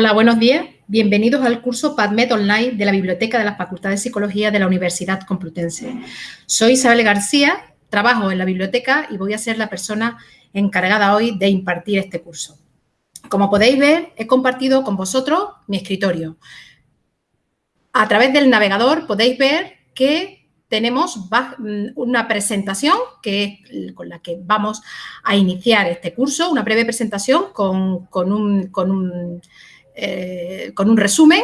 Hola, buenos días. Bienvenidos al curso PadMed Online de la Biblioteca de la Facultad de Psicología de la Universidad Complutense. Soy Isabel García, trabajo en la biblioteca y voy a ser la persona encargada hoy de impartir este curso. Como podéis ver, he compartido con vosotros mi escritorio. A través del navegador podéis ver que tenemos una presentación que con la que vamos a iniciar este curso, una breve presentación con, con un eh, con un resumen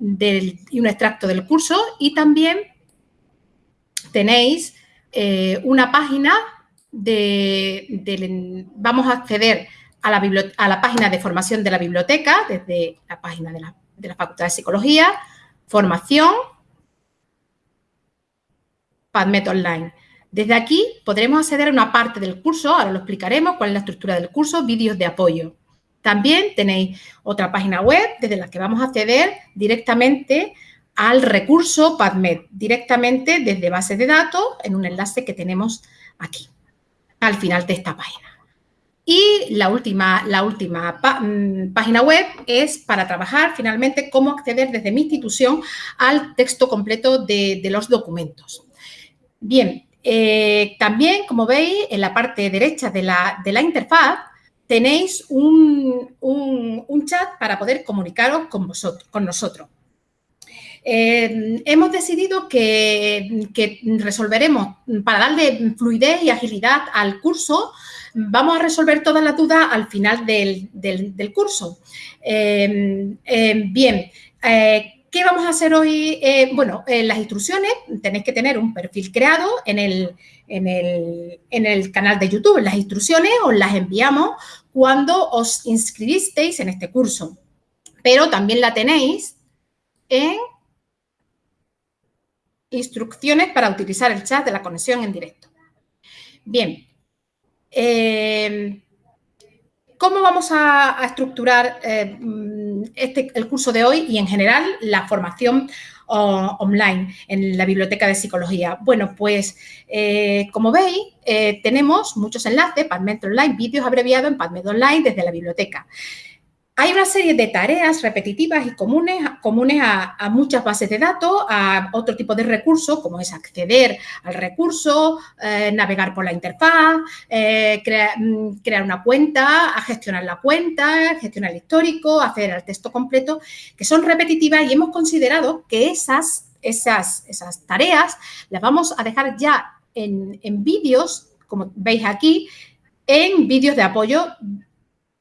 y un extracto del curso y también tenéis eh, una página de, vamos a acceder a la, página de formación de la biblioteca desde la página de la, de la Facultad de Psicología, formación, PadMed Online. Desde aquí podremos acceder a una parte del curso, ahora lo explicaremos, cuál es la estructura del curso, vídeos de apoyo. También tenéis otra página web desde la que vamos a acceder directamente al recurso PadMed, directamente desde base de datos en un enlace que tenemos aquí, al final de esta página. Y la última, la última mm, página web es para trabajar finalmente cómo acceder desde mi institución al texto completo de, los documentos. Bien, eh, también, como veis, en la parte derecha de la, de la interfaz tenéis un, chat para poder comunicaros con, vosotros, con nosotros. Eh, hemos decidido que, resolveremos, para darle fluidez y agilidad al curso, vamos a resolver todas las dudas al final del, curso. Eh, eh, bien, ¿qué vamos a hacer hoy? bueno, las instrucciones, tenéis que tener un perfil creado en el, en el, canal de YouTube. Las instrucciones os las enviamos cuando os inscribisteis en este curso, pero también la tenéis en instrucciones para utilizar el chat de la conexión en directo. Bien, eh, ¿cómo vamos a, estructurar eh, este, el curso de hoy y en general la formación online en la biblioteca de psicología? Bueno, pues eh, como veis, eh, tenemos muchos enlaces, PubMed Online, vídeos abreviados en PubMed Online desde la biblioteca. Hay una serie de tareas repetitivas y comunes, comunes a, muchas bases de datos, a otro tipo de recursos, como es acceder al recurso, eh, navegar por la interfaz, eh, mm, crear una cuenta, a gestionar la cuenta, gestionar el histórico, hacer el texto completo, que son repetitivas y hemos considerado que esas, esas, esas tareas las vamos a dejar ya en, en vídeos, como veis aquí, en vídeos de apoyo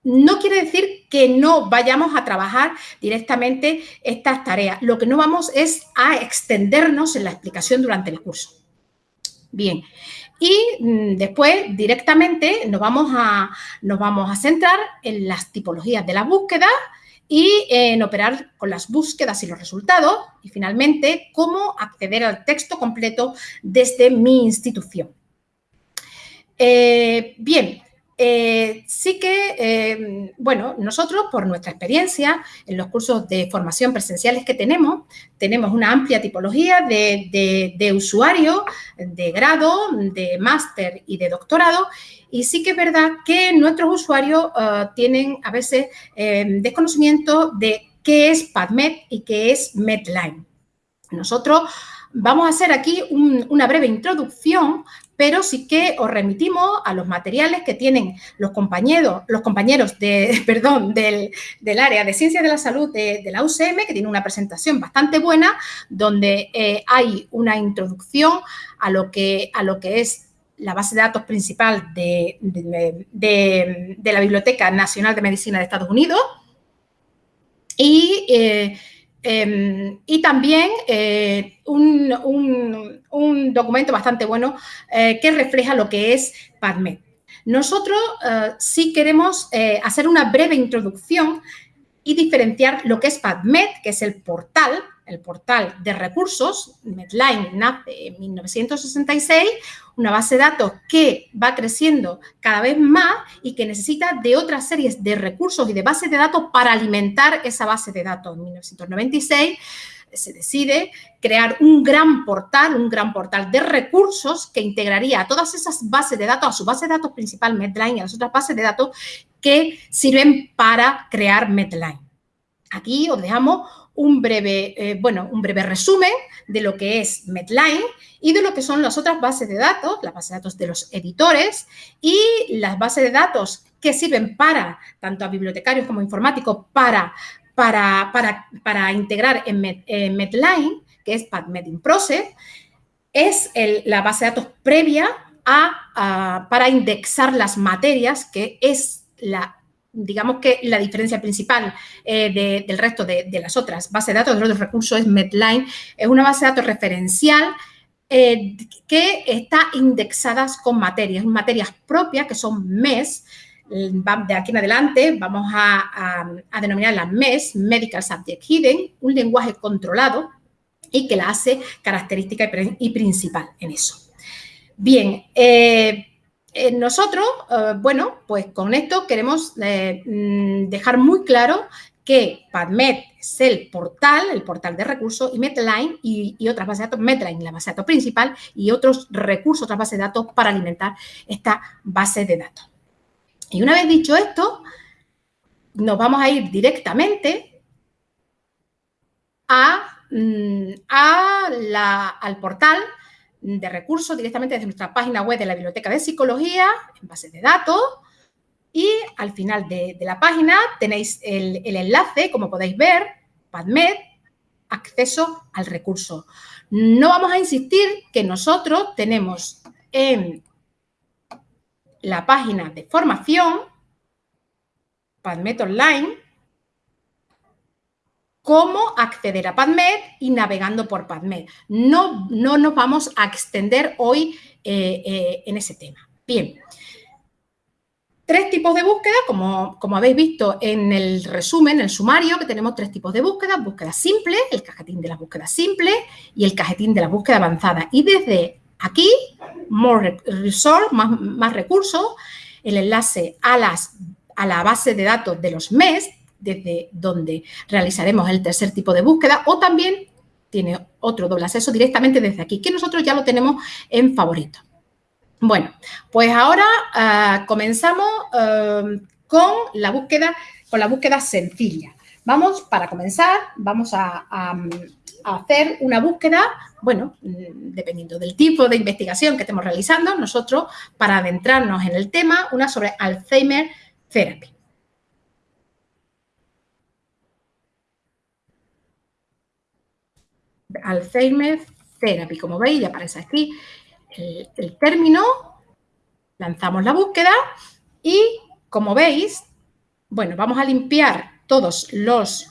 no quiere decir que no vayamos a trabajar directamente estas tareas. Lo que no vamos es a extendernos en la explicación durante el curso. Bien, y mm, después directamente nos vamos a, nos vamos a centrar en las tipologías de la búsqueda y en operar con las búsquedas y los resultados y finalmente cómo acceder al texto completo desde mi institución. Eh, bien, eh, sí que, eh, bueno, nosotros por nuestra experiencia en los cursos de formación presenciales que tenemos, tenemos una amplia tipología de, usuarios de grado, de máster y de doctorado y sí que es verdad que nuestros usuarios eh, tienen a veces desconocimiento de qué es PadMed y qué es Medline. Nosotros vamos a hacer aquí una breve introducción pero sí que os remitimos a los materiales que tienen los compañeros, del, área de Ciencias de la Salud de, la UCM, que tiene una presentación bastante buena, donde eh, hay una introducción a lo que, a lo que es la base de datos principal de, la Biblioteca Nacional de Medicina de Estados Unidos. Y eh, Em, y también eh, un, documento bastante bueno eh, que refleja lo que es PubMed. Nosotros eh, sí queremos hacer una breve introducción y diferenciar lo que es PubMed, que es el portal, el portal de recursos. Medline nace en 1966, una base de datos que va creciendo cada vez más y que necesita de otras series de recursos y de bases de datos para alimentar esa base de datos. En 1996 se decide crear un gran portal, un gran portal de recursos que integraría a todas esas bases de datos, a su base de datos principal Medline y a las otras bases de datos que sirven para crear Medline. Aquí os dejamos un breve, eh, bueno, un breve resumen de lo que es Medline y de lo que son las otras bases de datos, las bases de datos de los editores y las bases de datos que sirven para, tanto a bibliotecarios como informáticos, para, para, para, integrar en, Medline, que es PadMed in Process, es la base de datos previa a, para indexar las materias, que es la digamos que la diferencia principal eh, del resto de, las otras bases de datos, de los recursos, es Medline. Es una base de datos referencial eh, que está indexada con materias, materias propias que son MES. De aquí en adelante vamos a, a, denominarlas MES, Medical Subject Hidden, un lenguaje controlado y que la hace característica y, principal en eso. Bien, eh, eh, nosotros, eh, bueno, pues con esto queremos eh, mm, dejar muy claro que PadMed es el portal, el portal de recursos, y Medline y, otras bases de datos, Medline, la base de datos principal, y otros recursos, otras bases de datos para alimentar esta base de datos. Y una vez dicho esto, nos vamos a ir directamente a, mm, al portal de recursos directamente desde nuestra página web de la Biblioteca de Psicología, en base de datos, y al final de, la página tenéis el, enlace, como podéis ver, PadMed, acceso al recurso. No vamos a insistir que nosotros tenemos en la página de formación, PadMed Online, cómo acceder a PadMed y navegando por PadMed. No, no nos vamos a extender hoy eh, eh, en ese tema. Bien. Tres tipos de búsqueda, como, como, habéis visto en el resumen, en el sumario, que tenemos tres tipos de búsqueda. Búsqueda simple, el cajetín de la búsqueda simple y el cajetín de la búsqueda avanzada. Y desde aquí, more resource, más, más recursos, el enlace a, las, a la base de datos de los MES, desde donde realizaremos el tercer tipo de búsqueda o también tiene otro doble acceso directamente desde aquí, que nosotros ya lo tenemos en favorito. Bueno, pues ahora ah, comenzamos ah, con la búsqueda, con la búsqueda sencilla. Vamos, para comenzar, vamos a, hacer una búsqueda, bueno, mm, dependiendo del tipo de investigación que estemos realizando, nosotros, para adentrarnos en el tema, una sobre Alzheimer Therapy. Alzheimer Therapy. Como veis, ya aparece aquí el, término, lanzamos la búsqueda y, como veis, bueno, vamos a limpiar todos los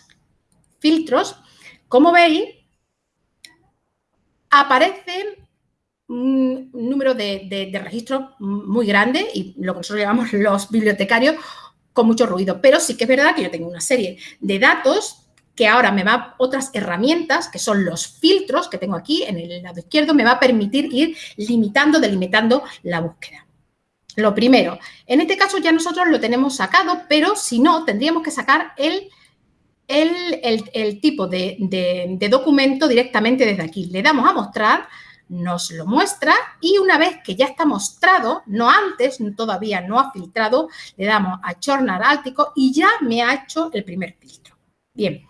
filtros. Como veis, aparecen un número de, de, registros muy grande y lo que nosotros llamamos los bibliotecarios con mucho ruido. Pero sí que es verdad que yo tengo una serie de datos que ahora me va otras herramientas, que son los filtros que tengo aquí en el lado izquierdo, me va a permitir ir limitando, delimitando la búsqueda. Lo primero, en este caso ya nosotros lo tenemos sacado, pero si no, tendríamos que sacar el, el, tipo de, de documento directamente desde aquí. Le damos a mostrar, nos lo muestra y una vez que ya está mostrado, no antes, todavía no ha filtrado, le damos a Chornar Áltico y ya me ha hecho el primer filtro. Bien,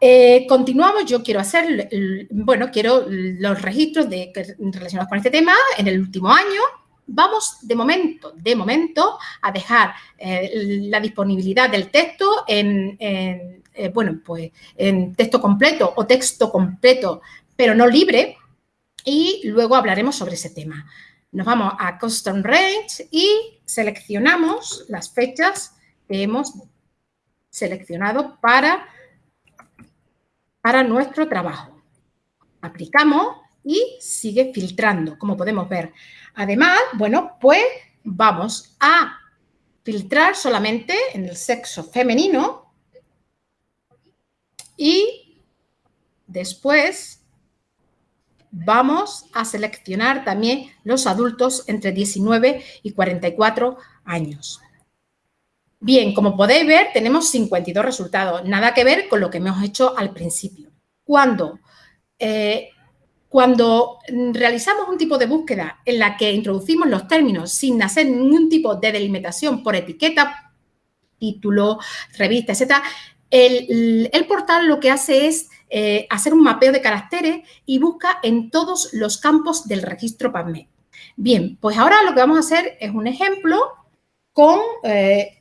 eh, continuamos, yo quiero hacer, bueno, quiero los registros de, relacionados con este tema en el último año. Vamos de momento, de momento, a dejar eh, la disponibilidad del texto en, eh, bueno, pues en texto completo o texto completo, pero no libre, y luego hablaremos sobre ese tema. Nos vamos a Custom Range y seleccionamos las fechas que hemos seleccionado para para nuestro trabajo. Aplicamos y sigue filtrando, como podemos ver. Además, bueno, pues vamos a filtrar solamente en el sexo femenino y después vamos a seleccionar también los adultos entre 19 y 44 años. Bien, como podéis ver, tenemos 52 resultados. Nada que ver con lo que hemos hecho al principio. Cuando, eh, cuando realizamos un tipo de búsqueda en la que introducimos los términos sin hacer ningún tipo de delimitación por etiqueta, título, revista, etcétera, el, portal lo que hace es eh, hacer un mapeo de caracteres y busca en todos los campos del registro PubMed. Bien, pues ahora lo que vamos a hacer es un ejemplo con, eh,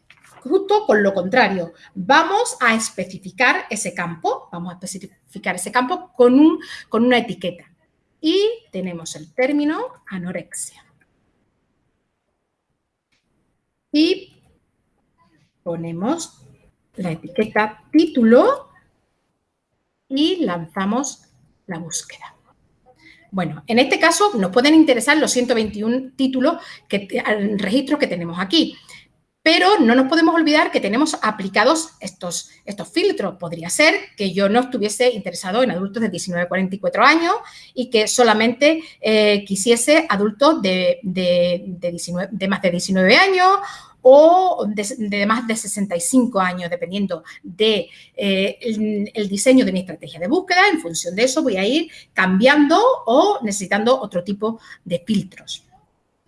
justo con lo contrario. Vamos a especificar ese campo, vamos a especificar ese campo con, un, con una etiqueta. Y tenemos el término anorexia. Y ponemos la etiqueta título y lanzamos la búsqueda. Bueno, en este caso nos pueden interesar los 121 títulos, que, registros que tenemos aquí. Pero no nos podemos olvidar que tenemos aplicados estos, estos filtros. Podría ser que yo no estuviese interesado en adultos de 19 a 44 años y que solamente eh, quisiese adultos de, de más de 19 años o de, más de 65 años, dependiendo del de, eh, el, diseño de mi estrategia de búsqueda. En función de eso voy a ir cambiando o necesitando otro tipo de filtros.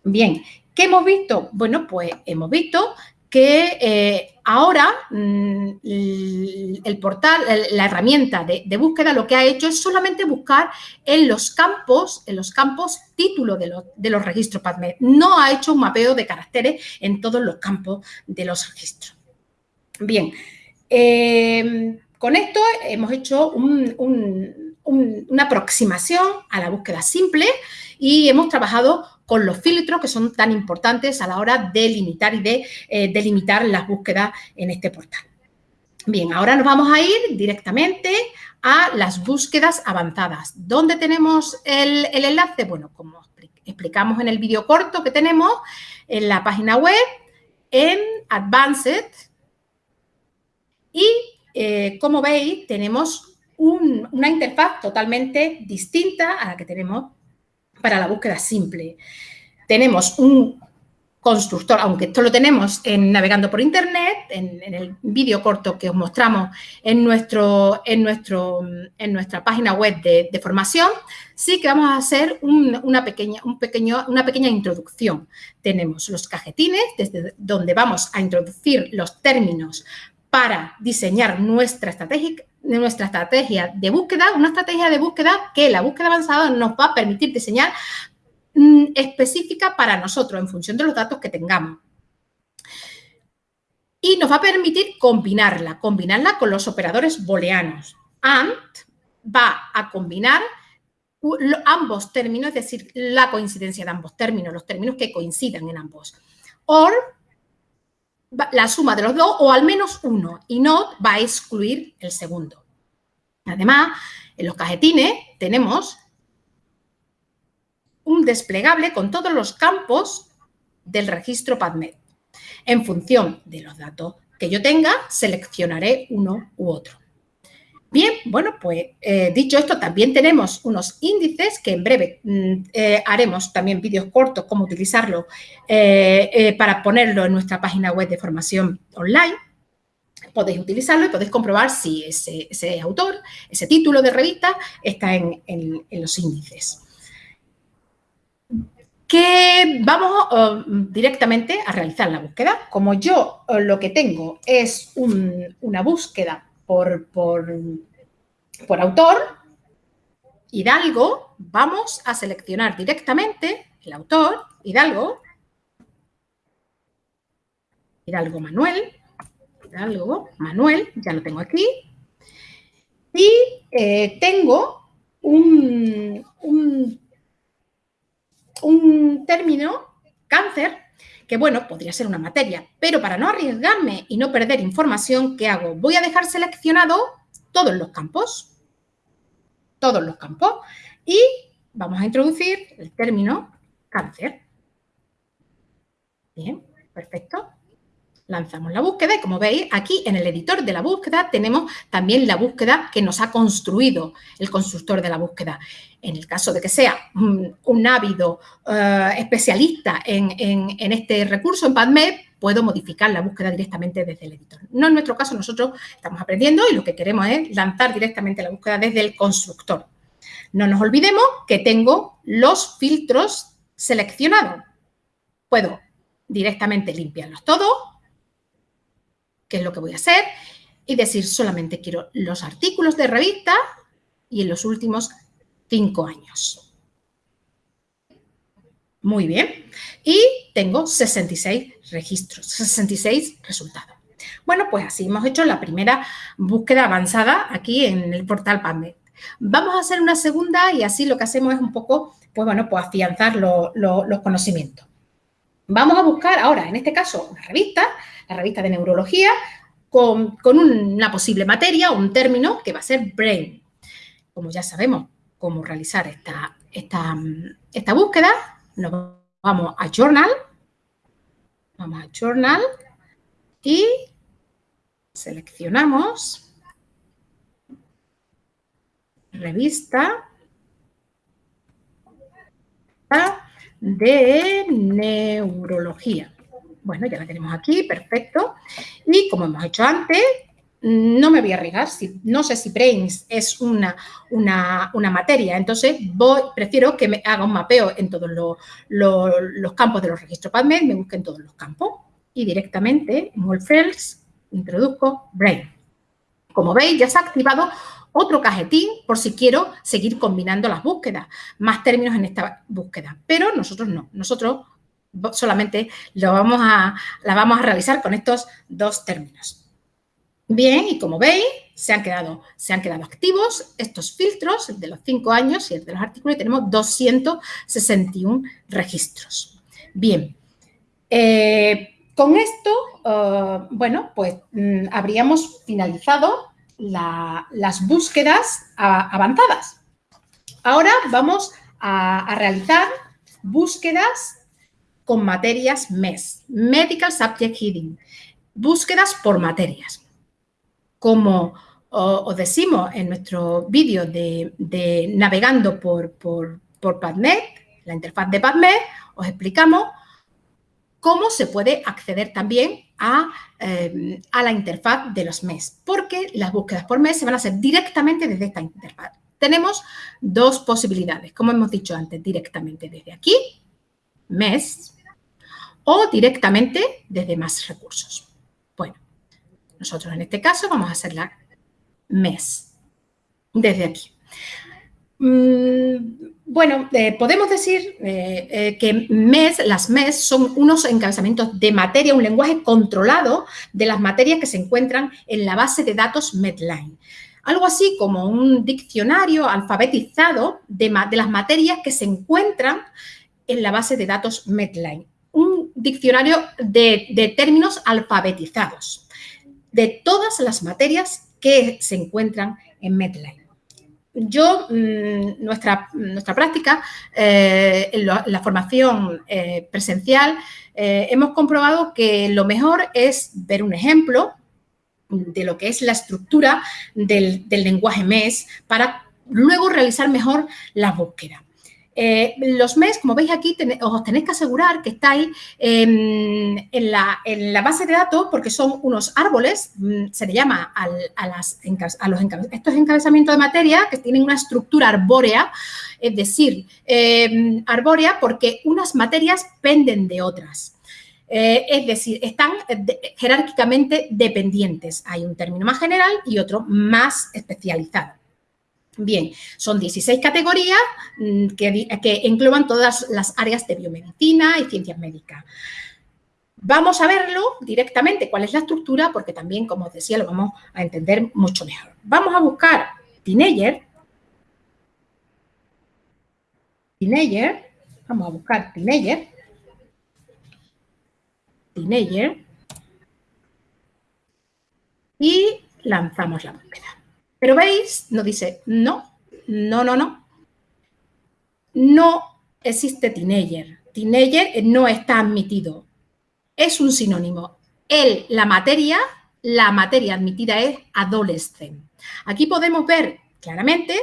Bien, ¿qué hemos visto? Bueno, pues hemos visto que eh, ahora mm, el portal, la herramienta de, búsqueda lo que ha hecho es solamente buscar en los campos, en los campos título de, los registros PubMed. No ha hecho un mapeo de caracteres en todos los campos de los registros. Bien, eh, con esto hemos hecho una aproximación a la búsqueda simple y hemos trabajado con los filtros que son tan importantes a la hora de limitar y de eh, delimitar las búsquedas en este portal. Bien, ahora nos vamos a ir directamente a las búsquedas avanzadas. ¿Dónde tenemos el, enlace? Bueno, como explicamos en el vídeo corto que tenemos en la página web, en Advanced. Y eh, como veis, tenemos una interfaz totalmente distinta a la que tenemos para la búsqueda simple. Tenemos un constructor, aunque esto lo tenemos en Navegando por Internet, en, el vídeo corto que os mostramos en, nuestro, en, nuestro, en nuestra página web de, formación, sí que vamos a hacer una, pequeña, una pequeña introducción. Tenemos los cajetines, desde donde vamos a introducir los términos para diseñar nuestra estrategia, nuestra estrategia de búsqueda, una estrategia de búsqueda que la búsqueda avanzada nos va a permitir diseñar mm, específica para nosotros en función de los datos que tengamos. Y nos va a permitir combinarla, combinarla con los operadores booleanos. AND va a combinar ambos términos, es decir, la coincidencia de ambos términos, los términos que coincidan en ambos. OR la suma de los dos o al menos uno y no va a excluir el segundo. Además, en los cajetines tenemos un desplegable con todos los campos del registro PubMed. En función de los datos que yo tenga, seleccionaré uno u otro. Bien, bueno, pues eh, dicho esto, también tenemos unos índices que en breve mm, eh, haremos también vídeos cortos cómo utilizarlo eh, para ponerlo en nuestra página web de formación online. Podéis utilizarlo y podéis comprobar si ese, autor, ese título de revista está en, los índices. Que vamos oh, directamente a realizar la búsqueda. Como yo oh, lo que tengo es una búsqueda por, por, autor, Hidalgo, vamos a seleccionar directamente el autor, Hidalgo, Hidalgo Manuel, Hidalgo Manuel, ya lo tengo aquí, y eh, tengo un, un, un término, cáncer, que bueno, podría ser una materia, pero para no arriesgarme y no perder información, ¿qué hago? Voy a dejar seleccionado todos los campos, todos los campos, y vamos a introducir el término cáncer. Bien, perfecto lanzamos la búsqueda y como veis aquí en el editor de la búsqueda tenemos también la búsqueda que nos ha construido el constructor de la búsqueda. En el caso de que sea un, ávido eh, especialista en, este recurso, en PubMed, puedo modificar la búsqueda directamente desde el editor. No en nuestro caso, nosotros estamos aprendiendo y lo que queremos es lanzar directamente la búsqueda desde el constructor. No nos olvidemos que tengo los filtros seleccionados. Puedo directamente limpiarlos todos ¿Qué es lo que voy a hacer? y decir solamente quiero los artículos de revista y en los últimos cinco años. Muy bien. Y tengo 66 registros, 66 resultados. Bueno, pues así hemos hecho la primera búsqueda avanzada aquí en el portal PubMed. Vamos a hacer una segunda y así lo que hacemos es un poco, pues bueno, pues afianzar los conocimientos. Vamos a buscar ahora, en este caso, una revista, la revista de neurología, con, una posible materia o un término que va a ser brain. Como ya sabemos cómo realizar esta, esta, búsqueda, nos vamos a Journal, vamos a Journal y seleccionamos revista de neurología. Bueno, ya la tenemos aquí, perfecto. Y como hemos hecho antes, no me voy a arriesgar, si, no sé si Brains es una, una, materia, entonces voy, prefiero que me haga un mapeo en todos los, campos de los registros PubMed, me busque en todos los campos y directamente en Wolfels introduzco Brain. Como veis, ya se ha activado otro cajetín por si quiero seguir combinando las búsquedas, más términos en esta búsqueda, pero nosotros no, nosotros solamente lo vamos a, la vamos a realizar con estos dos términos. Bien, y como veis, se han quedado, se han quedado activos estos filtros, el de los cinco años y el de los artículos, y tenemos 261 registros. Bien, eh, con esto, eh, bueno, pues mm, habríamos finalizado las búsquedas avanzadas. Ahora vamos a, realizar búsquedas con materias MES, Medical Subject Heading, búsquedas por materias. Como os decimos en nuestro vídeo de, navegando por, por, por PubMed, la interfaz de PubMed, os explicamos cómo se puede acceder también eh, a, la interfaz de los MES, porque las búsquedas por MES se van a hacer directamente desde esta interfaz. Tenemos dos posibilidades, como hemos dicho antes, directamente desde aquí, MES, o directamente desde más recursos. Bueno, nosotros en este caso vamos a hacer la MES, desde aquí. Mm, bueno, eh, podemos decir eh, eh, que MES, las MES son unos encabezamientos de materia, un lenguaje controlado de las materias que se encuentran en la base de datos Medline. Algo así como un diccionario alfabetizado de, las materias que se encuentran en la base de datos Medline. Un diccionario de, de términos alfabetizados de todas las materias que se encuentran en Medline yo, mm, nuestra, nuestra práctica, eh, en, la formación eh, presencial, eh, hemos comprobado que lo mejor es ver un ejemplo de lo que es la estructura del, del lenguaje MES para luego realizar mejor la búsqueda. Eh, los MES, como veis aquí, os tenéis que asegurar que estáis en, la, base de datos porque son unos árboles, mm, se le llama a, las, los estos encabezamientos de materia que tienen una estructura arbórea, es decir, em, arbórea porque unas materias penden de otras. Eh, es decir, están jerárquicamente dependientes. Hay un término más general y otro más especializado. Bien, son 16 categorías mm, que, que engloban todas las áreas de biomedicina y ciencias médicas. Vamos a verlo directamente, cuál es la estructura, porque también, como os decía, lo vamos a entender mucho mejor. Vamos a buscar teenager. Teenager. Vamos a buscar teenager. Teenager. Y lanzamos la búsqueda. Pero veis, nos dice, no, no, no, no. No existe teenager. Teenager no está admitido. Es un sinónimo. El, la materia, la materia admitida es adolescente. Aquí podemos ver claramente,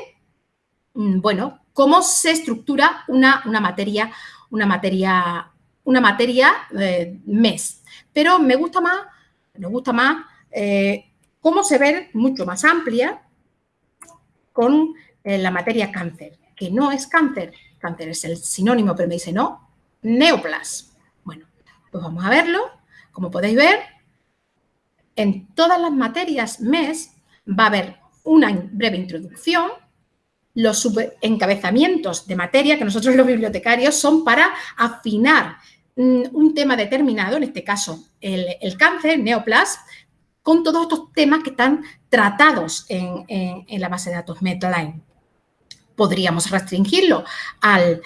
mm, bueno, cómo se estructura una, una materia, una materia, una materia eh, mes. Pero me gusta más, me gusta más eh, cómo se ve mucho más amplia con eh, la materia cáncer, que no es cáncer, cáncer es el sinónimo, pero me dice no, neoplas. Bueno, pues vamos a verlo. Como podéis ver, en todas las materias MES va a haber una breve introducción, los encabezamientos de materia que nosotros los bibliotecarios son para afinar mm, un tema determinado, en este caso el, cáncer, neoplas, con todos estos temas que están tratados en, la base de datos Medline. Podríamos restringirlo al,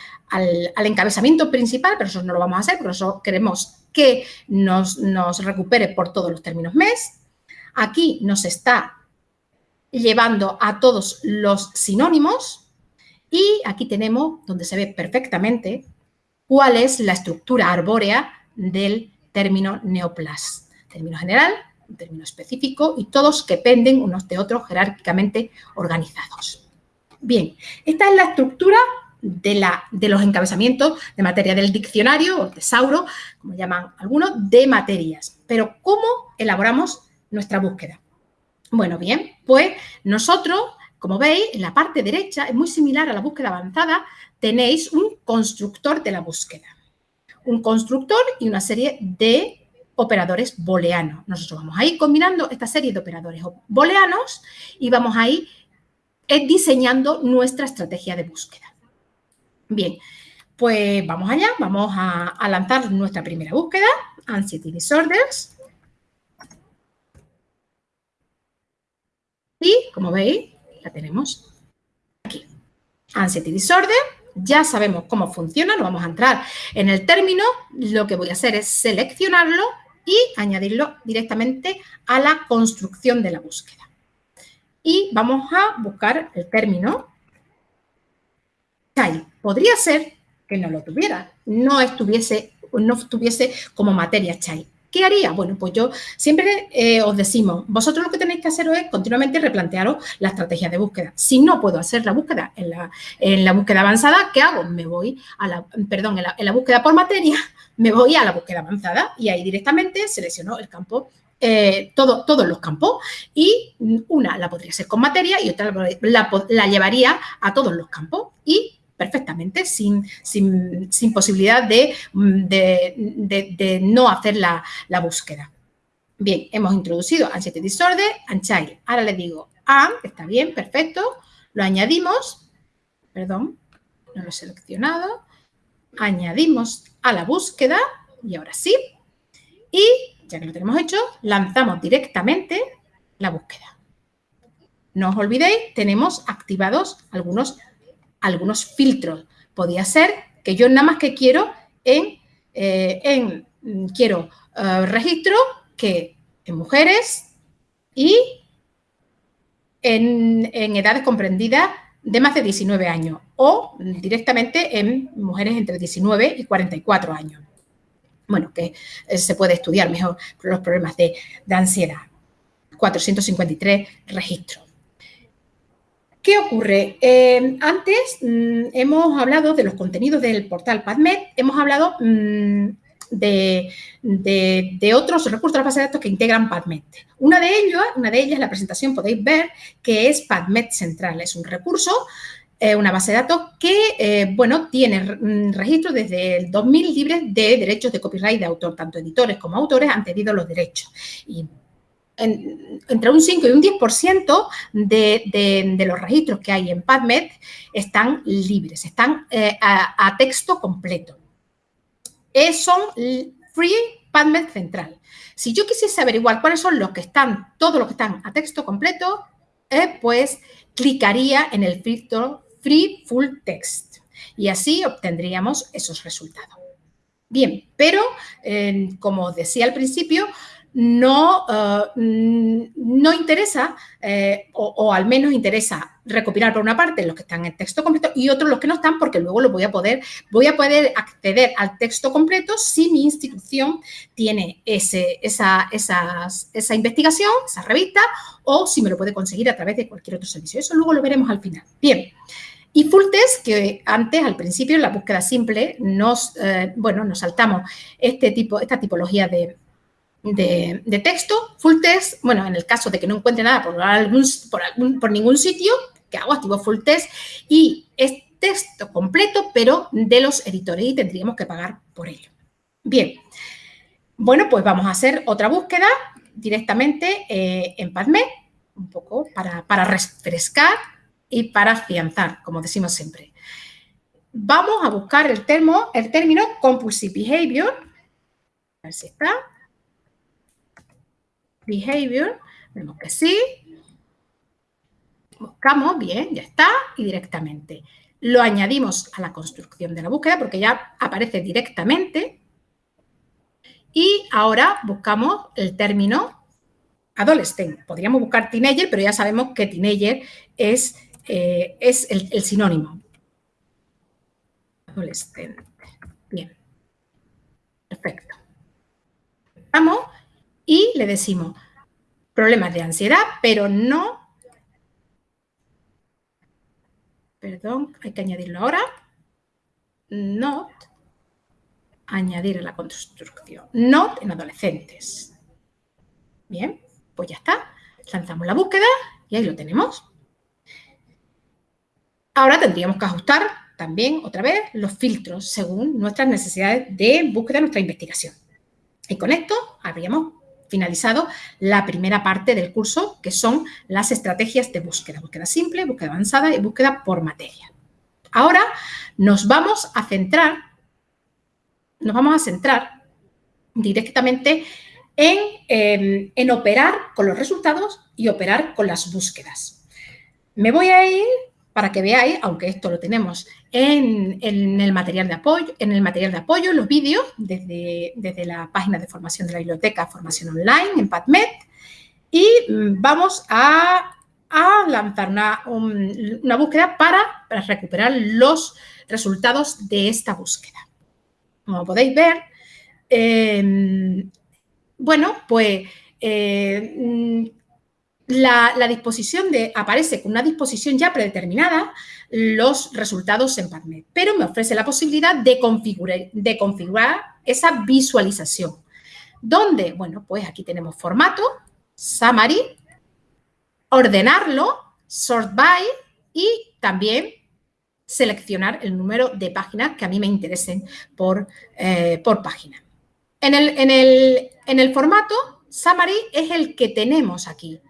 encabezamiento principal, pero eso no lo vamos a hacer, porque eso queremos que nos, nos recupere por todos los términos MES. Aquí nos está llevando a todos los sinónimos y aquí tenemos donde se ve perfectamente cuál es la estructura arbórea del término neoplas. Término general, un término específico y todos que penden unos de otros jerárquicamente organizados. Bien, esta es la estructura de, la, de los encabezamientos de materia del diccionario o tesauro, como llaman algunos, de materias. Pero, ¿cómo elaboramos nuestra búsqueda? Bueno, bien, pues nosotros, como veis, en la parte derecha, es muy similar a la búsqueda avanzada, tenéis un constructor de la búsqueda. Un constructor y una serie de operadores booleanos. Nosotros vamos a ir combinando esta serie de operadores booleanos y vamos a ir eh, diseñando nuestra estrategia de búsqueda. Bien, pues vamos allá, vamos a, lanzar nuestra primera búsqueda, Anxiety Disorders. Y, como veis, la tenemos aquí. Anxiety Disorder, ya sabemos cómo funciona, no vamos a entrar en el término, lo que voy a hacer es seleccionarlo y añadirlo directamente a la construcción de la búsqueda. Y vamos a buscar el término child. Podría ser que no lo tuviera, no estuviese, no estuviese como materia child. ¿Qué haría? Bueno, pues yo siempre eh, os decimos, vosotros lo que tenéis que hacer es continuamente replantearos la estrategia de búsqueda. Si no puedo hacer la búsqueda en la, en la búsqueda avanzada, ¿qué hago? Me voy a la, perdón, en la, búsqueda por materia, me voy a la búsqueda avanzada y ahí directamente selecciono el campo eh, todo, todos los campos y una la podría ser con materia y otra la, la, llevaría a todos los campos y perfectamente, sin, sin, posibilidad de, de, no hacer la, búsqueda. Bien, hemos introducido Anxiety Disorder and Child. Ahora le digo am, está bien, perfecto. Lo añadimos, perdón, no lo he seleccionado. Añadimos a la búsqueda y ahora sí. Y ya que lo tenemos hecho, lanzamos directamente la búsqueda. No os olvidéis, tenemos activados algunos algunos filtros. Podía ser que yo nada más que quiero en, eh, en mm, quiero eh, registro que en mujeres y en, edades comprendidas de más de 19 años o directamente en mujeres entre 19 y 44 años. Bueno, que eh, se puede estudiar mejor los problemas de, de ansiedad. 453 registros. ¿Qué ocurre? Eh, antes mm, hemos hablado de los contenidos del portal PadMed, hemos hablado mm, de, otros recursos de la base de datos que integran PadMed. Una de, ellos, una de ellas, la presentación podéis ver, que es PadMed Central. Es un recurso, eh, una base de datos que, eh, bueno, tiene mm, registro desde el 2000 libres de derechos de copyright de autor. Tanto editores como autores han tenido los derechos. Entre un 5 y un 10% de, de, los registros que hay en PubMed están libres, están eh, a, texto completo. Es, son Free PubMed Central. Si yo quisiese averiguar cuáles son los que están, todos los que están a texto completo, eh, pues clicaría en el filtro Free Full Text y así obtendríamos esos resultados. Bien, pero eh, como decía al principio, no, eh, no interesa, eh, o, al menos interesa recopilar por una parte los que están en texto completo y otros los que no están, porque luego lo voy a poder, voy a poder acceder al texto completo si mi institución tiene ese, esa, esa investigación, esa revista, o si me lo puede conseguir a través de cualquier otro servicio. Eso luego lo veremos al final. Bien. Y full test, que antes, al principio, en la búsqueda simple, nos, eh, bueno, nos saltamos este tipo, esta tipología de, de, texto, full text, bueno, en el caso de que no encuentre nada por, ningún sitio, que hago? Activo full text y es texto completo, pero de los editores y tendríamos que pagar por ello. Bien, bueno, pues vamos a hacer otra búsqueda directamente eh, en PubMed, un poco para, para refrescar y para afianzar, como decimos siempre. Vamos a buscar el, termo, el término compulsive behavior. A ver si está. Behavior. Vemos que sí. Buscamos, bien, ya está. Y directamente lo añadimos a la construcción de la búsqueda porque ya aparece directamente. Y ahora buscamos el término adolescente. Podríamos buscar teenager, pero ya sabemos que teenager es, eh, es el, sinónimo. Adolescente. Bien. Perfecto. Vamos y le decimos problemas de ansiedad, pero no perdón, hay que añadirlo ahora, not, añadir a la construcción, not en adolescentes. Bien, pues ya está. Lanzamos la búsqueda y ahí lo tenemos. Ahora tendríamos que ajustar también, otra vez, los filtros según nuestras necesidades de búsqueda, nuestra investigación. Y con esto habríamos finalizado la primera parte del curso, que son las estrategias de búsqueda, búsqueda simple, búsqueda avanzada y búsqueda por materia. Ahora nos vamos a centrar, nos vamos a centrar directamente en, en operar con los resultados y operar con las búsquedas. Me voy a ir para que veáis, aunque esto lo tenemos en, el material de apoyo, en el material de apoyo, los vídeos, desde, desde la página de formación de la biblioteca Formación Online en PadMed, y mm, vamos a, lanzar una, una búsqueda para, recuperar los resultados de esta búsqueda. Como podéis ver, em, bueno, pues eh, la, disposición de, aparece con una disposición ya predeterminada los resultados en PubMed, pero me ofrece la posibilidad de configurar, de configurar esa visualización. ¿Dónde? Bueno, pues aquí tenemos formato, summary, ordenarlo, sort by y también seleccionar el número de páginas que a mí me interesen por, eh, por página. En el, en, el, en el formato, summary es el que tenemos aquí.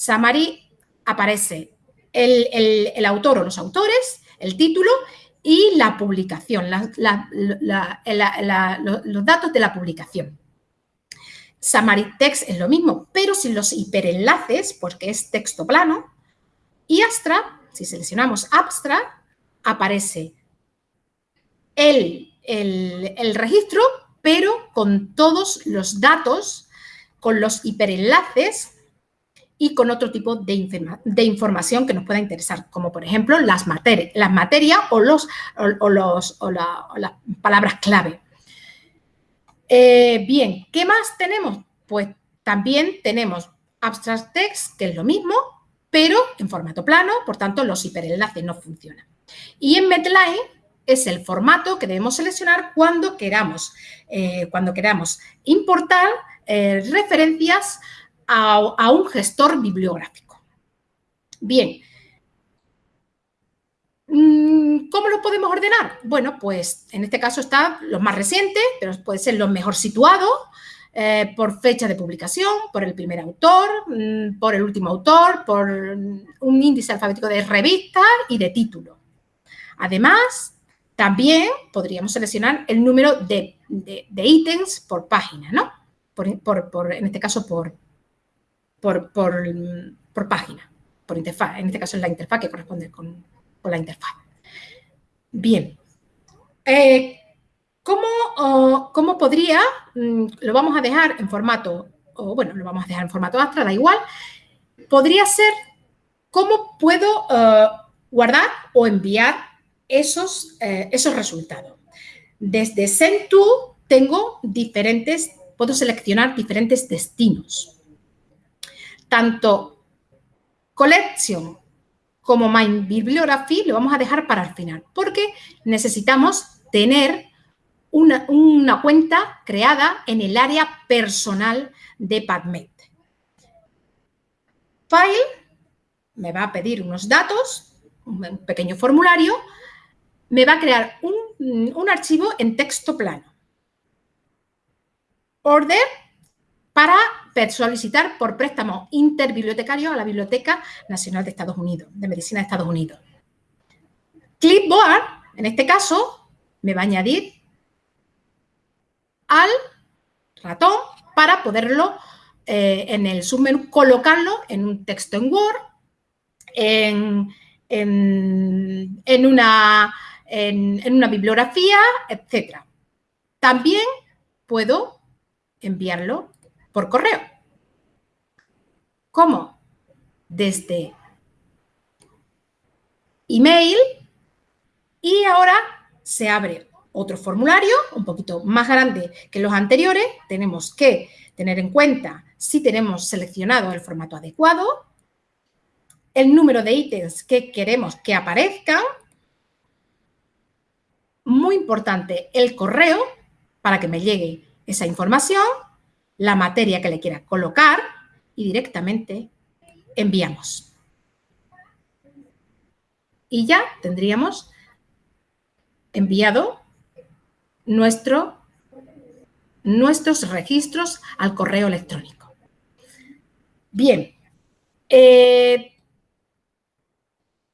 Samari aparece el, autor o los autores, el título y la publicación, los datos de la publicación. Samari Text es lo mismo, pero sin los hiperenlaces, porque es texto plano. Y Astra, si seleccionamos Abstract, aparece el, el registro, pero con todos los datos, con los hiperenlaces y con otro tipo de, de, información que nos pueda interesar, como por ejemplo las, materias las materias o, los, o, los, o, las palabras clave. Eh, bien, ¿qué más tenemos? Pues también tenemos Abstract Text, que es lo mismo, pero en formato plano, por tanto los hiperenlaces no funcionan. Y en Medline es el formato que debemos seleccionar cuando queramos, eh, cuando queramos importar eh, referencias a, un gestor bibliográfico. Bien, mm, ¿Cómo lo podemos ordenar? Bueno, pues en este caso están los más recientes, pero puede ser los mejor situados, eh, por fecha de publicación, por el primer autor, mm, por el último autor, por un índice alfabético de revista y de título. Además, también podríamos seleccionar el número de, ítems por página, ¿no? por, en este caso, por, por, página, por interfaz. En este caso es la interfaz que corresponde con, la interfaz. Bien. Eh, ¿cómo, podría, mm, lo vamos a dejar en formato, o bueno, lo vamos a dejar en formato Astra, da igual, podría ser cómo puedo eh, guardar o enviar esos, eh, esos resultados. Desde Send-To tengo diferentes, puedo seleccionar diferentes destinos tanto Collection como My Bibliography lo vamos a dejar para el final, porque necesitamos tener una, cuenta creada en el área personal de PubMed. File me va a pedir unos datos, un pequeño formulario, me va a crear un, un archivo en texto plano. Order para solicitar por préstamo interbibliotecario a la Biblioteca Nacional de Estados Unidos, de Medicina de Estados Unidos. Clipboard, en este caso, me va a añadir al ratón para poderlo eh, en el submenú colocarlo en un texto en Word, en, una, en, una bibliografía, etc. También puedo enviarlo por correo. ¿Cómo? Desde email y ahora se abre otro formulario un poquito más grande que los anteriores. Tenemos que tener en cuenta si tenemos seleccionado el formato adecuado, el número de ítems que queremos que aparezcan, muy importante, el correo para que me llegue esa información, la materia que le quiera colocar y directamente enviamos. Y ya tendríamos enviado nuestro, nuestros registros al correo electrónico. Bien, eh,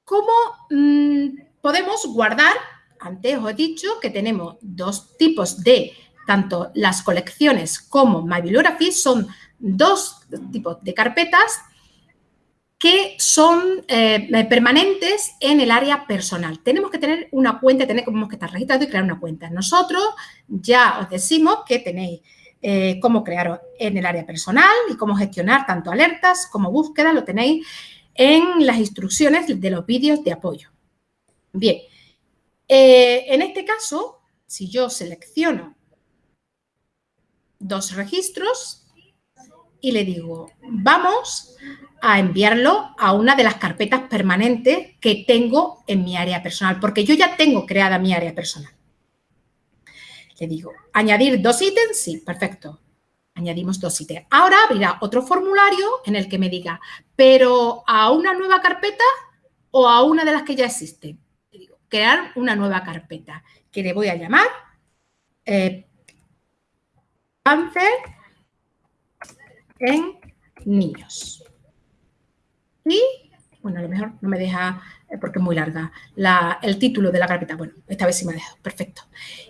¿cómo mm, podemos guardar? Antes os he dicho que tenemos dos tipos de, tanto las colecciones como My Bibliography, son dos tipos de carpetas que son eh, permanentes en el área personal. Tenemos que tener una cuenta, tenemos que estar registrados y crear una cuenta. Nosotros ya os decimos que tenéis eh, cómo crear en el área personal y cómo gestionar tanto alertas como búsquedas, lo tenéis en las instrucciones de los vídeos de apoyo. Bien, eh, en este caso, si yo selecciono dos registros y le digo, vamos a enviarlo a una de las carpetas permanentes que tengo en mi área personal, porque yo ya tengo creada mi área personal. Le digo, añadir dos ítems, sí, perfecto. Añadimos dos ítems. Ahora abrirá otro formulario en el que me diga, pero a una nueva carpeta o a una de las que ya existen. Le digo, crear una nueva carpeta que le voy a llamar eh, cáncer en niños. Y, bueno, a lo mejor no me deja, eh, porque es muy larga, el título de la carpeta. Bueno, esta vez sí me ha dejado, perfecto.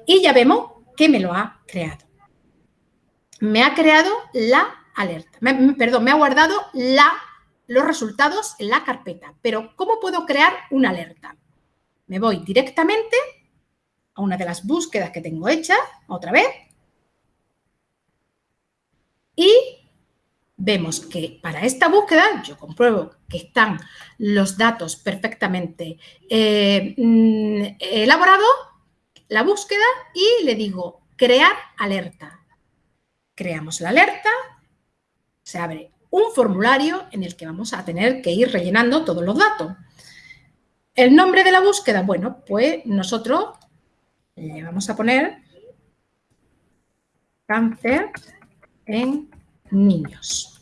Y ya vemos que me lo ha creado. Me ha creado la alerta, perdón, me ha guardado la, los resultados en la carpeta. Pero, ¿cómo puedo crear una alerta? Me voy directamente a una de las búsquedas que tengo hechas, otra vez, y vemos que para esta búsqueda yo compruebo que están los datos perfectamente eh, mm, elaborados, la búsqueda y le digo crear alerta. Creamos la alerta, se abre un formulario en el que vamos a tener que ir rellenando todos los datos. El nombre de la búsqueda, bueno, pues nosotros le vamos a poner cáncer en niños.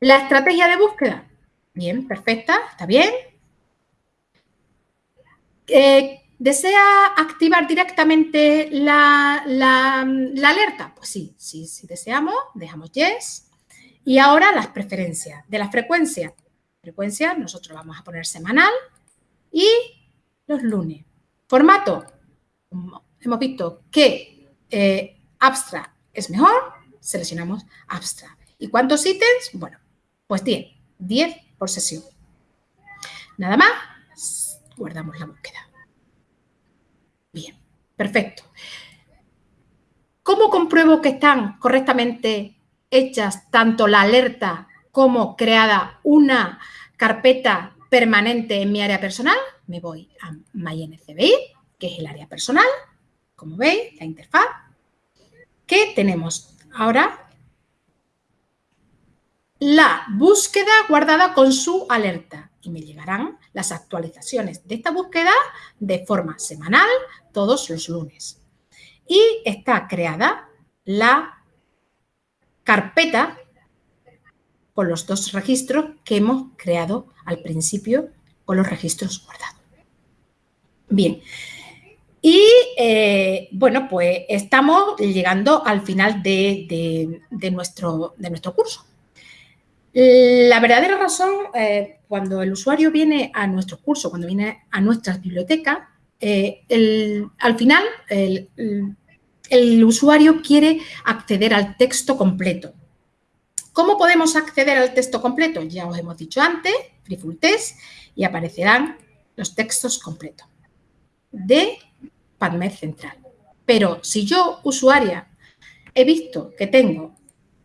La estrategia de búsqueda, bien, perfecta, está bien. Eh, ¿Desea activar directamente la, alerta? Pues sí, sí, sí deseamos, dejamos yes. Y ahora las preferencias de la frecuencia. Frecuencia, nosotros vamos a poner semanal y los lunes. Formato, hemos visto que eh, abstract es mejor, seleccionamos abstract. ¿Y cuántos ítems? Bueno, pues 10, 10 por sesión. Nada más, guardamos la búsqueda. Bien, perfecto. ¿Cómo compruebo que están correctamente hechas tanto la alerta como creada una carpeta permanente en mi área personal? Me voy a MyNCBI, que es el área personal. Como veis, la interfaz. ¿Qué tenemos ahora la búsqueda guardada con su alerta y me llegarán las actualizaciones de esta búsqueda de forma semanal todos los lunes. Y está creada la carpeta con los dos registros que hemos creado al principio con los registros guardados. Bien, Y eh, bueno, pues estamos llegando al final de, nuestro, de nuestro curso. La verdadera razón, eh, cuando el usuario viene a nuestro curso, cuando viene a nuestras bibliotecas, eh, al final el, usuario quiere acceder al texto completo. ¿Cómo podemos acceder al texto completo? Ya os hemos dicho antes, Free Full Test, y aparecerán los textos completos de PubMed Central. Pero si yo, usuaria, he visto que tengo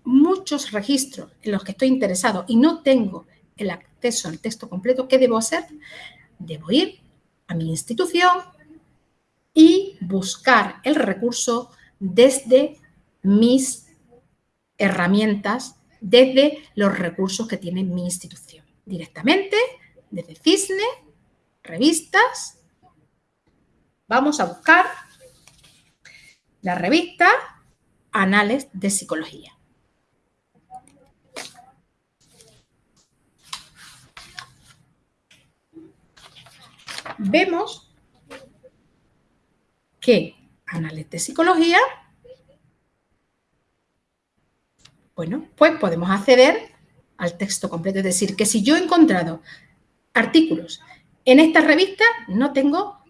muchos registros en los que estoy interesado y no tengo el acceso al texto completo, ¿qué debo hacer? Debo ir a mi institución y buscar el recurso desde mis herramientas, desde los recursos que tiene mi institución. Directamente, desde CISNE, revistas, vamos a buscar la revista Anales de Psicología. Vemos que Anales de Psicología, bueno, pues podemos acceder al texto completo. Es decir, que si yo he encontrado artículos en esta revista, no tengo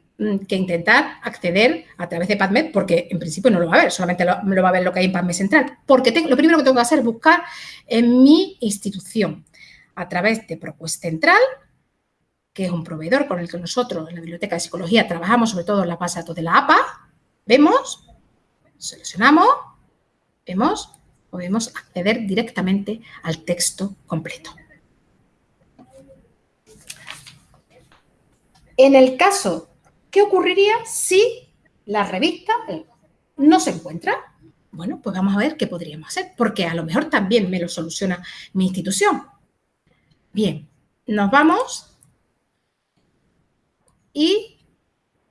que intentar acceder a través de PubMed, porque en principio no lo va a ver, solamente lo, lo va a ver lo que hay en PubMed Central. Porque lo primero que tengo que hacer es buscar en mi institución a través de ProQuest Central, que es un proveedor con el que nosotros en la Biblioteca de Psicología trabajamos sobre todo en la base de datos de la APA, vemos, seleccionamos, vemos, podemos acceder directamente al texto completo. En el caso, ¿qué ocurriría si la revista no se encuentra? Bueno, pues vamos a ver qué podríamos hacer, porque a lo mejor también me lo soluciona mi institución. Bien, nos vamos y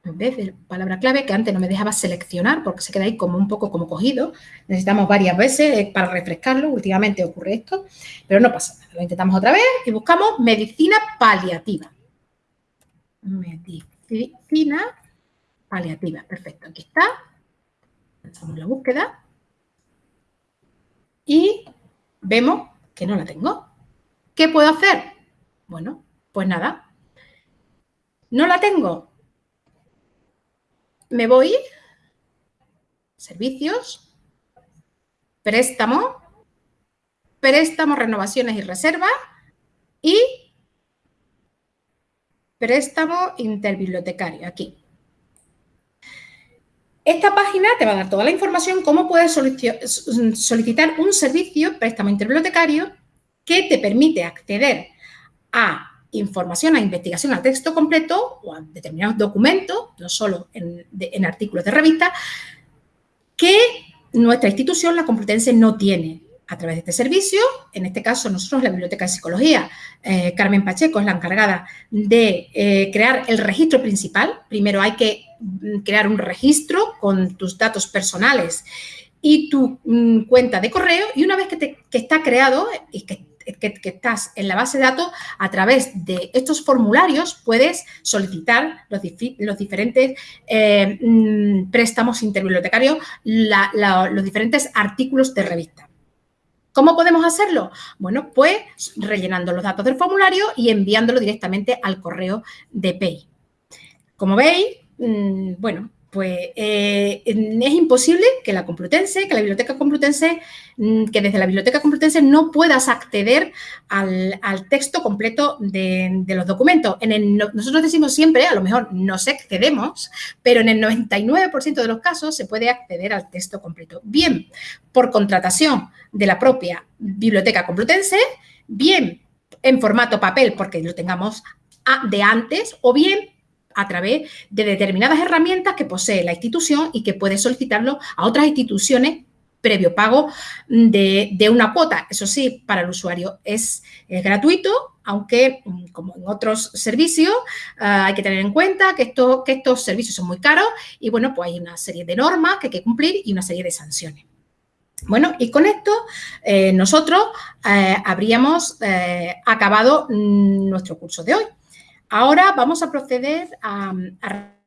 en vez de palabra clave, que antes no me dejaba seleccionar porque se queda ahí como un poco como cogido, necesitamos varias veces eh, para refrescarlo, últimamente ocurre esto, pero no pasa nada. Lo intentamos otra vez y buscamos medicina paliativa. Medicina paliativa, perfecto, aquí está. Hacemos la búsqueda y vemos que no la tengo. ¿Qué puedo hacer? Bueno, pues nada, no la tengo. Me voy, servicios, préstamo, préstamo, renovaciones y reservas y préstamo interbibliotecario, aquí. Esta página te va a dar toda la información cómo puedes solicitar un servicio préstamo interbibliotecario que te permite acceder a información a investigación a texto completo o a determinados documentos, no solo en, artículos de revista, que nuestra institución, la Complutense, no tiene a través de este servicio. En este caso, nosotros, la Biblioteca de Psicología, eh, Carmen Pacheco es la encargada de eh, crear el registro principal. Primero hay que mm, crear un registro con tus datos personales y tu mm, cuenta de correo y una vez que, está creado y que que, estás en la base de datos, a través de estos formularios puedes solicitar los, diferentes eh, mm, préstamos interbibliotecarios, los diferentes artículos de revista. ¿Cómo podemos hacerlo? Bueno, pues rellenando los datos del formulario y enviándolo directamente al correo de PEI. Como veis, mm, bueno, pues eh, es imposible que la Complutense, que la Biblioteca Complutense, mm, que desde la Biblioteca Complutense no puedas acceder al, texto completo de, los documentos. En nosotros decimos siempre, a lo mejor nos excedemos, pero en el 99% de los casos se puede acceder al texto completo. Bien por contratación de la propia Biblioteca Complutense, bien en formato papel porque lo tengamos de antes o bien a través de determinadas herramientas que posee la institución y que puede solicitarlo a otras instituciones previo pago de, una cuota. Eso sí, para el usuario es, gratuito, aunque mm, como en otros servicios ah, hay que tener en cuenta que estos servicios son muy caros y bueno, pues hay una serie de normas que hay que cumplir y una serie de sanciones. Bueno, y con esto eh, nosotros eh, habríamos eh, acabado mm, nuestro curso de hoy. Ahora vamos a proceder a,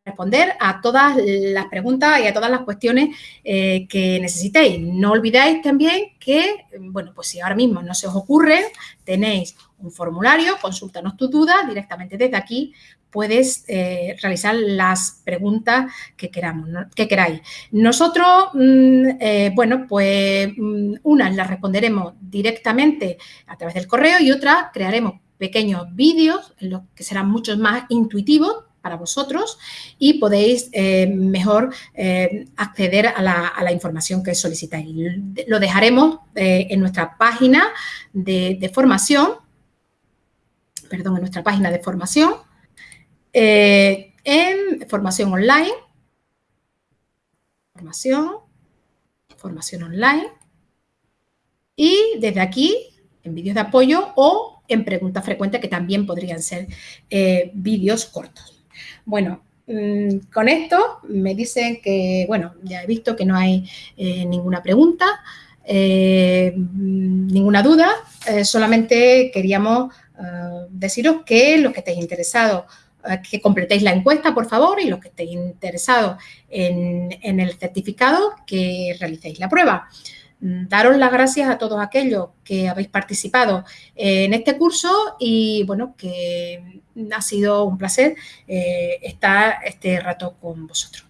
responder a todas las preguntas y a todas las cuestiones eh, que necesitéis. No olvidáis también que, bueno, pues si ahora mismo no se os ocurre, tenéis un formulario, consúltanos tu duda, directamente desde aquí puedes eh, realizar las preguntas que, queramos, que queráis. Nosotros, mm, eh, bueno, pues mm, unas las responderemos directamente a través del correo y otras crearemos pequeños vídeos, los que serán mucho más intuitivos para vosotros y podéis eh, mejor eh, acceder a la, información que solicitáis. Lo dejaremos eh, en nuestra página de, formación, perdón, en nuestra página de formación, en formación online, formación, formación online y desde aquí en vídeos de apoyo o en preguntas frecuentes que también podrían ser vídeos cortos. Bueno, mm, con esto me dicen que, bueno, ya he visto que no hay eh, ninguna pregunta, eh, ninguna duda, eh, solamente queríamos deciros que los que estéis interesados que completéis la encuesta, por favor, y los que estéis interesados en, en el certificado, que realicéis la prueba. Mm, daros las gracias a todos aquellos que habéis participado en este curso y, bueno, que ha sido un placer eh, estar este rato con vosotros.